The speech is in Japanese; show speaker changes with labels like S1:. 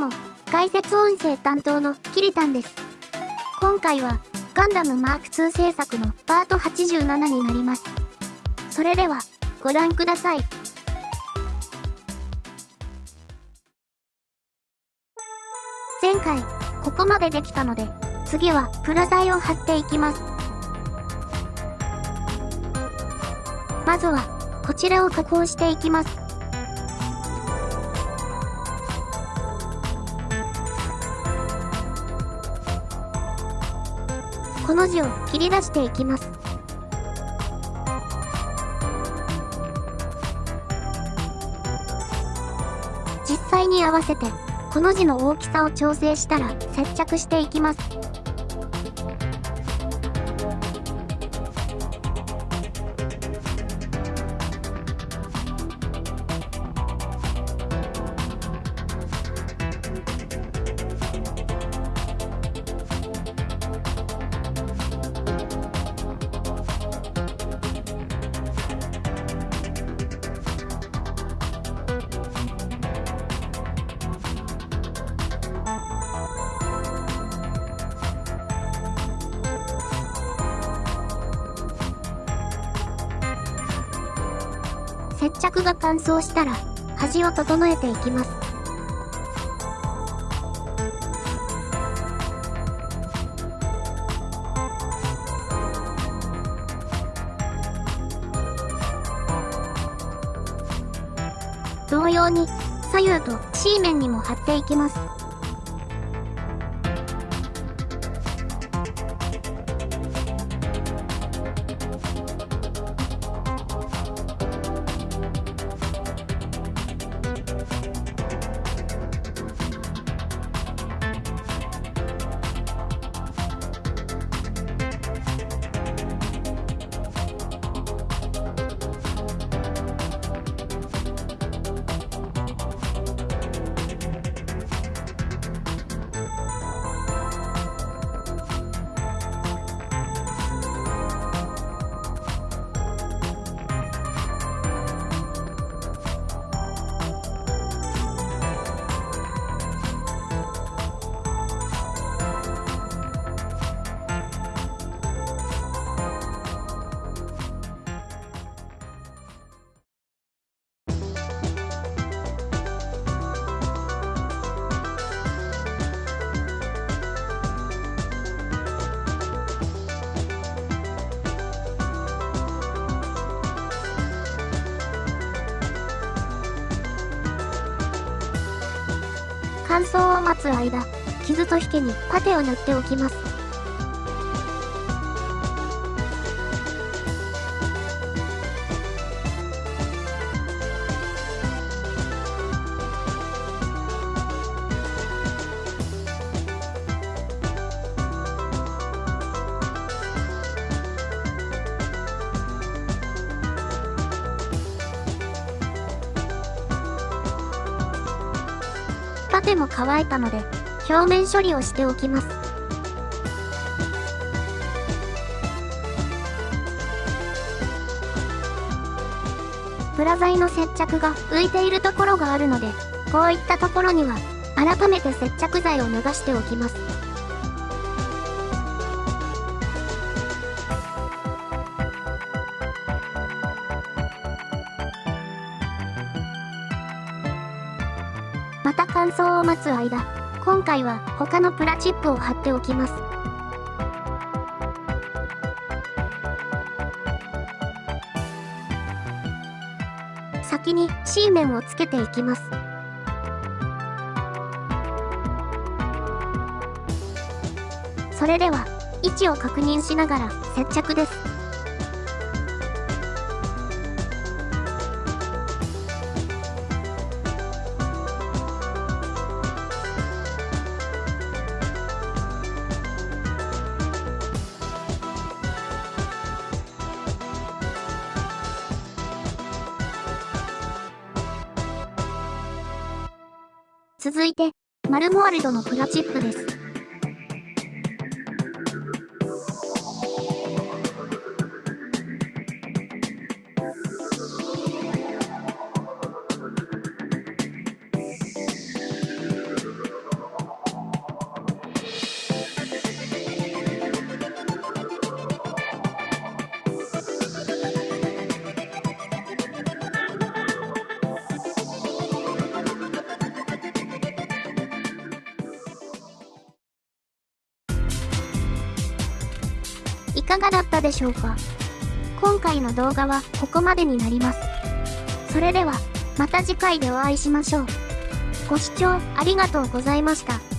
S1: も、解説音声担当のキリタンです。今回は、ガンダムマーク2制作のパート87になります。それでは、ご覧ください。前回、ここまでできたので、次はプラ材を貼っていきます。まずは、こちらを加工していきます。この字を切り出していきます。実際に合わせて、この字の大きさを調整したら接着していきます。接着が乾燥したら、端を整えていきます。同様に、左右と C 面にも貼っていきます。乾燥を待つ間、傷と引けにパテを塗っておきます。パテも乾いたので、表面処理をしておきます。プラ材の接着が浮いているところがあるので、こういったところには、改めて接着剤を流しておきます。また乾燥を待つ間、今回は他のプラチップを貼っておきます。先に C 面をつけていきます。それでは、位置を確認しながら接着です。続いて、マルモワルドのプラチップです。かがだったでしょうか？今回の動画はここまでになります。それでは、また次回でお会いしましょう。ご視聴ありがとうございました。